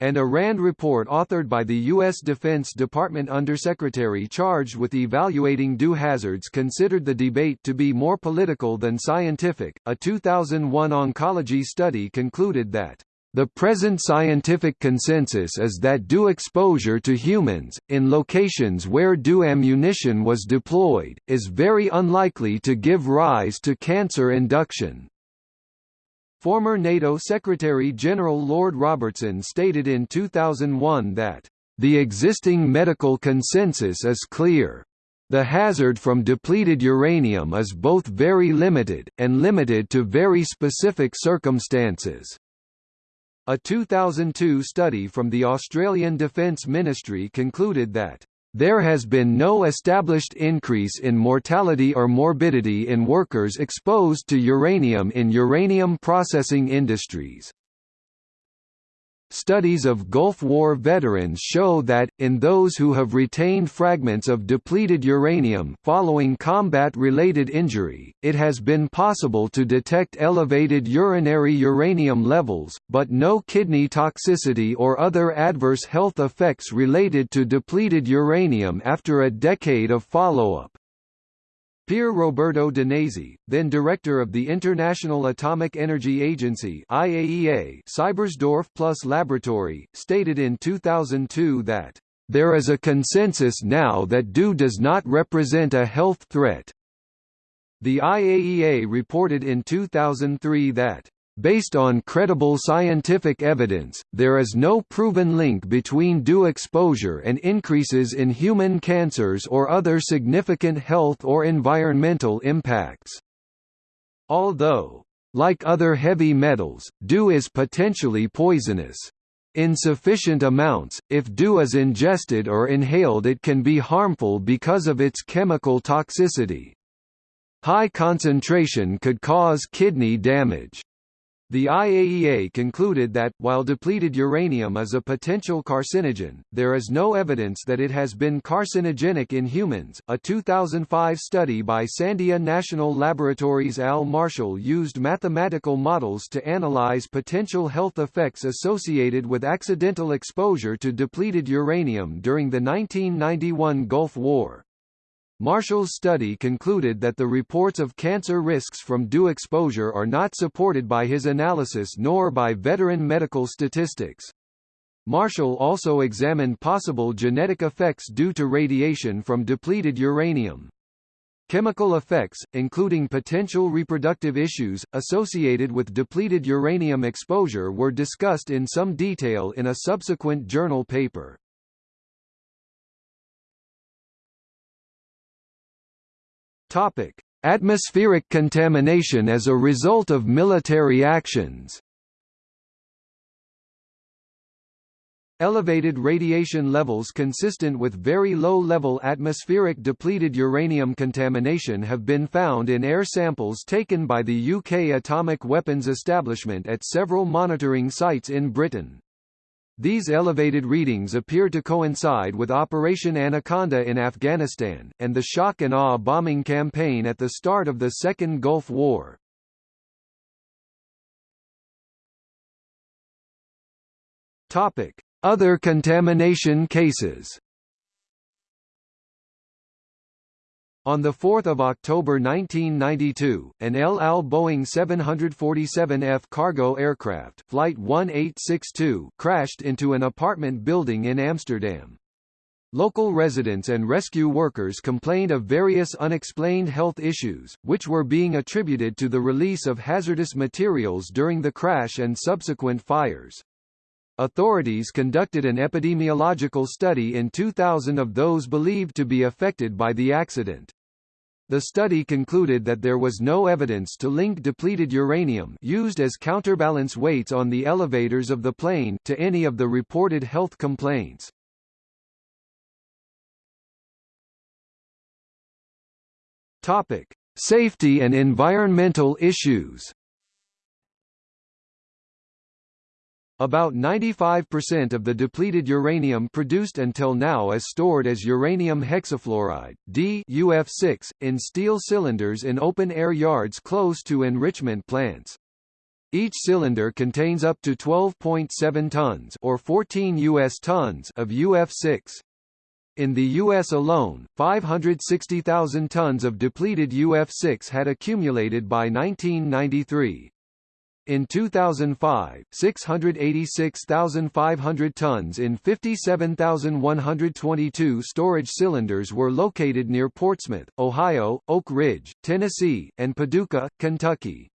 Speaker 1: and a RAND report authored by the U.S. Defense Department undersecretary charged with evaluating DU hazards considered the debate to be more political than scientific. A 2001 oncology study concluded that the present scientific consensus is that DU exposure to humans, in locations where DU ammunition was deployed, is very unlikely to give rise to cancer induction. Former NATO Secretary-General Lord Robertson stated in 2001 that, "...the existing medical consensus is clear. The hazard from depleted uranium is both very limited, and limited to very specific circumstances." A 2002 study from the Australian Defence Ministry concluded that there has been no established increase in mortality or morbidity in workers exposed to uranium in uranium processing industries. Studies of Gulf War veterans show that, in those who have retained fragments of depleted uranium following combat-related injury, it has been possible to detect elevated urinary uranium levels, but no kidney toxicity or other adverse health effects related to depleted uranium after a decade of follow-up. Pier Roberto Danesi, then director of the International Atomic Energy Agency IAEA Seibersdorf Plus Laboratory, stated in 2002 that, "...there is a consensus now that DU does not represent a health threat." The IAEA reported in 2003 that Based on credible scientific evidence, there is no proven link between DU exposure and increases in human cancers or other significant health or environmental impacts. Although, like other heavy metals, DU is potentially poisonous. In sufficient amounts, if DU is ingested or inhaled it can be harmful because of its chemical toxicity. High concentration could cause kidney damage. The IAEA concluded that, while depleted uranium is a potential carcinogen, there is no evidence that it has been carcinogenic in humans. A 2005 study by Sandia National Laboratories Al Marshall used mathematical models to analyze potential health effects associated with accidental exposure to depleted uranium during the 1991 Gulf War. Marshall's study concluded that the reports of cancer risks from DU exposure are not supported by his analysis nor by veteran medical statistics. Marshall also examined possible genetic effects due to radiation from depleted uranium. Chemical effects, including potential reproductive issues, associated with depleted uranium exposure were discussed in some detail in a subsequent journal paper. Topic: Atmospheric contamination as a result of military actions. Elevated radiation levels consistent with very low-level atmospheric depleted uranium contamination have been found in air samples taken by the UK Atomic Weapons Establishment at several monitoring sites in Britain. These elevated readings appear to coincide with Operation Anaconda in Afghanistan, and the shock and awe bombing campaign at the start of the Second Gulf War. Other contamination cases On 4 October 1992, an El Al Boeing 747F cargo aircraft Flight 1862 crashed into an apartment building in Amsterdam. Local residents and rescue workers complained of various unexplained health issues, which were being attributed to the release of hazardous materials during the crash and subsequent fires. Authorities conducted an epidemiological study in 2000 of those believed to be affected by the accident. The study concluded that there was no evidence to link depleted uranium used as counterbalance weights on the elevators of the plane to any of the reported health complaints. Topic: Safety and environmental issues. About 95% of the depleted uranium produced until now is stored as uranium hexafluoride D UF6, in steel cylinders in open-air yards close to enrichment plants. Each cylinder contains up to 12.7 tons or 14 US tons of UF6. In the U.S. alone, 560,000 tons of depleted UF6 had accumulated by 1993. In 2005, 686,500 tons in 57,122 storage cylinders were located near Portsmouth, Ohio, Oak Ridge, Tennessee, and Paducah, Kentucky.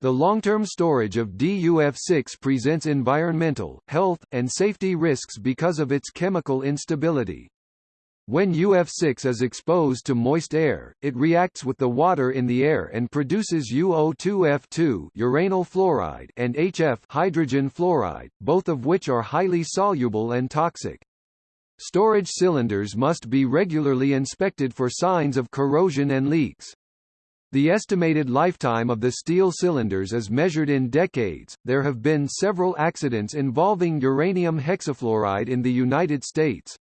Speaker 1: The long-term storage of DUF6 presents environmental, health, and safety risks because of its chemical instability. When UF6 is exposed to moist air, it reacts with the water in the air and produces UO2F2 uranyl fluoride and HF hydrogen fluoride, both of which are highly soluble and toxic. Storage cylinders must be regularly inspected for signs of corrosion and leaks. The estimated lifetime of the steel cylinders is measured in decades. There have been several accidents involving uranium hexafluoride in the United States.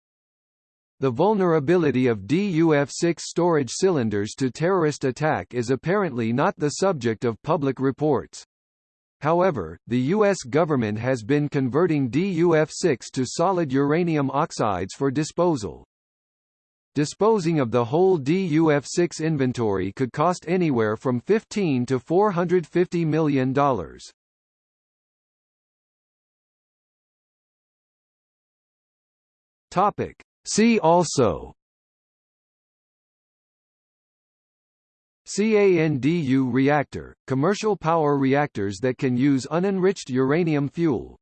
Speaker 1: The vulnerability of DUF-6 storage cylinders to terrorist attack is apparently not the subject of public reports. However, the U.S. government has been converting DUF-6 to solid uranium oxides for disposal. Disposing of the whole DUF-6 inventory could cost anywhere from 15 to $450 million. Topic. See also. CANDU reactor, commercial power reactors that can use unenriched uranium fuel.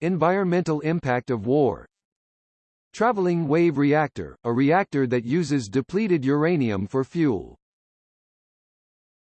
Speaker 1: Environmental impact of war. Traveling wave reactor, a reactor that uses depleted uranium for fuel